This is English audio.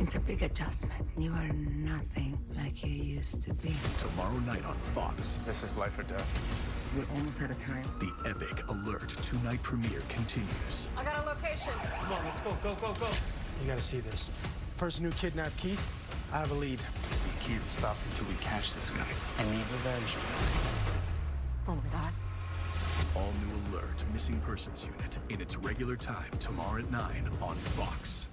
It's a big adjustment. You are nothing like you used to be. Tomorrow night on Fox, This is life or death. We're almost out of time. the epic Alert two night premiere continues. I got a location. Come on, let's go, go, go, go. You gotta see this. Person who kidnapped Keith, I have a lead. We can't stop until we catch this guy. I need revenge. Oh my god. All new Alert Missing Persons Unit in its regular time tomorrow at 9 on Fox.